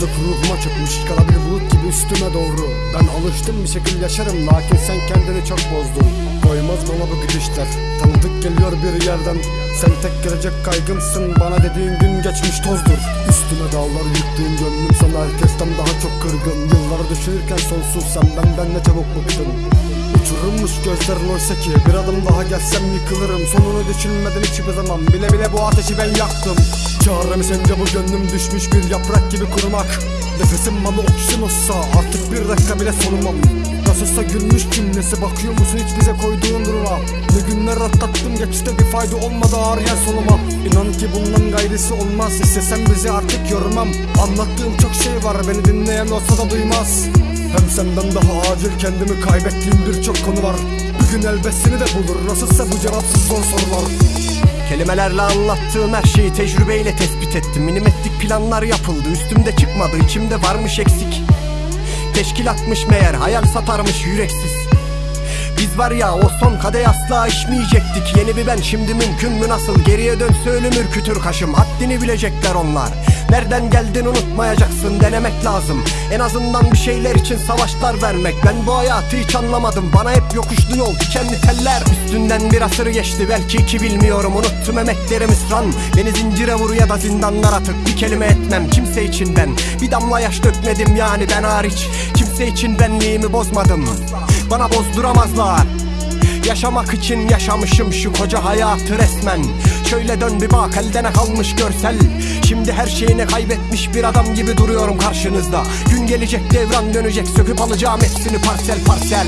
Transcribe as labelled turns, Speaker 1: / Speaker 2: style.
Speaker 1: Yalnızlık ruhuma çökmüş Kara bir bulut gibi üstüme doğru. Ben alıştım bir şekil yaşarım Lakin sen kendini çok bozdun. Koymaz bana bu gidişler Tanıdık geliyor bir yerden. Sen tek gelecek kaygımsın. Bana dediğin gün geçmiş tozdur. Üstüme dağlar yıktığın gönlüm sana herkesten daha çok kırgın. Yılları düşünürken sonsuz sen benden ne çabuk bıktın Uçurulmuş gözlerin oysa ki Bir adım daha gelsem yıkılırım. Sonunu düşünmeden hiçbir zaman Bile bile bu ateşi ben yaktım. Çaremi sence bu gönlüm düşmüş bir yaprak gibi kurumak Nefesim bana oksijen olsa Artık bir dakika bile solumam. Nasılsa gülmüş cümlesi Bakıyor musun hiç bize koyduğun duruma? Ne günler atlattım geçti bir fayda olmadı ağrıyan soluma. İnan ki bundan gayrisi olmaz. İstesem bizi artık yormam. Anlattığım çok şey var Beni dinleyen olsa da duymaz. Hem senden daha acil kendimi kaybettiğim birçok konu var. Bir gün elbet seni de bulur. Nasılsa bu cevapsız zor sorular.
Speaker 2: Kelimelerle anlattığım her şeyi tecrübeyle tespit ettim. Minimetrik planlar yapıldı. Üstümde çıkmadı içimde varmış eksik. Teşkilatmış meğer hayal satarmış yüreksiz biz var ya o son kadeh asla içmeyecektik. Yeni bir ben şimdi mümkün mü nasıl? Geriye dönse ölüm ürkütür kaşım. Haddini bilecekler onlar. Nereden geldin unutmayacaksın. Denemek lazım. En azından bir şeyler için savaşlar vermek. Ben bu hayatı hiç anlamadım. Bana hep yokuşlu yol dikenli teller. Üstünden bir asır geçti belki iki bilmiyorum. Unuttum emeklerimi sıran Beni zincire vur ya da zindanlara tık. Bir kelime etmem kimse için ben. Bir damla yaş dökmedim yani ben hariç. Kimse için benliğimi bozmadım Bana bozduramazlar Yaşamak için yaşamışım şu koca hayatı resmen. Şöyle dön bir bak elde ne kalmış görsel. Şimdi her şeyini kaybetmiş bir adam gibi duruyorum karşınızda. Gün gelecek devran dönecek söküp alacağım hepsini parsel parsel